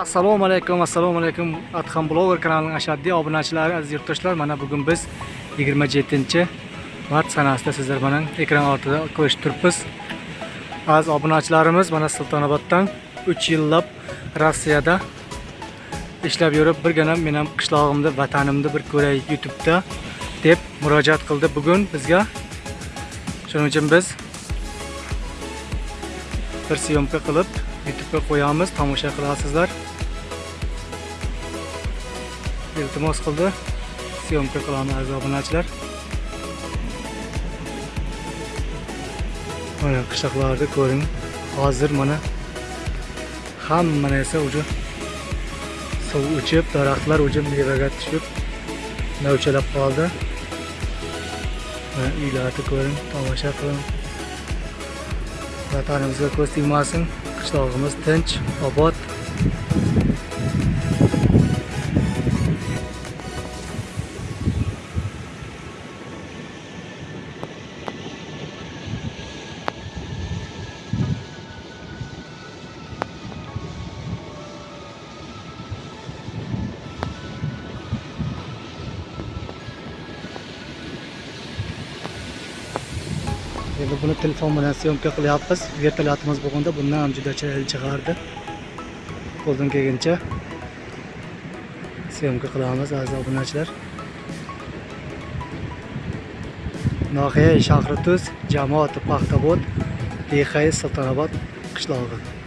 assalomu alaykum assalomu alaykum. Adham bloger kanalining ashaddiy obunachilari aziz yurtdoshlar. Mana bugun biz 27 mart sanasida sizlar bilan ekran ortida ko'rishib turibmiz. Aziz obunachilarimiz mana sultonoboddan 3 yillab rossiyada ishlab yurib birgina men ham qishlog'imni vatanimni bir ko'ray youtubeda deb murojaat qildi. Bugun bizga shuning uchun biz bir syomka qilib YouTube'ga qo'yamiz, tomosha qilasizlar. Iltimos qildi. Syomka qilamiz aziz obunachilar. Mana qishloqlarda ko'ring. Hozir mana hamma narsa uje suv ichib, daraxtlar uje mevaga tushib, novchalab qoldi. Mana uylarni ko'ring, tomosha qiling. Vatanimizga ko'z tegmasin. Qishlog'imiz tinch obod endi buni telefon bilan syomka qilyapmiz. Vertolyotimiz bo'lganda bundan ham juda chiroyli chiqardi. Qo'ldan kelguncha syomka qilamiz aziz obunachilar. Noxiya shahri tuz jamoati paxtabod behay sultonobod qishlog'i.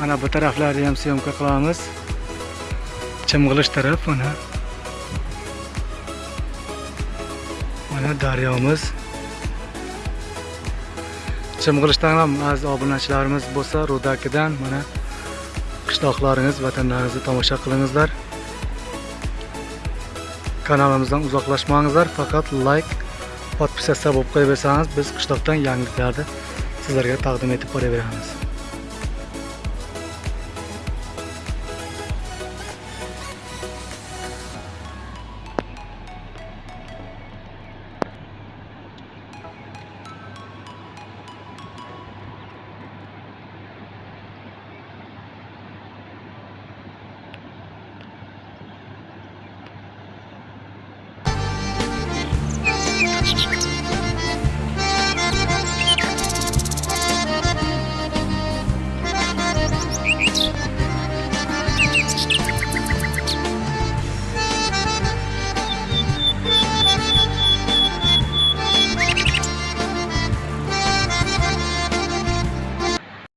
Mana bu taraflarni ham syomka qilamiz. Chimg'ilish taraf mana. Mana daryomiz chimg'ilishdan ham aziz obunachilarimiz bo'lsa rudakidan mana qishloqlaringiz vatanlaringizni tomosha qilingizlar. Kanalimizdan uzoqlashmangizlar faqat layk podpisatsiya bo'lib qo'yaversangiz biz qishloqdan yangiliklarni sizlarga taqdim etib boraveramiz.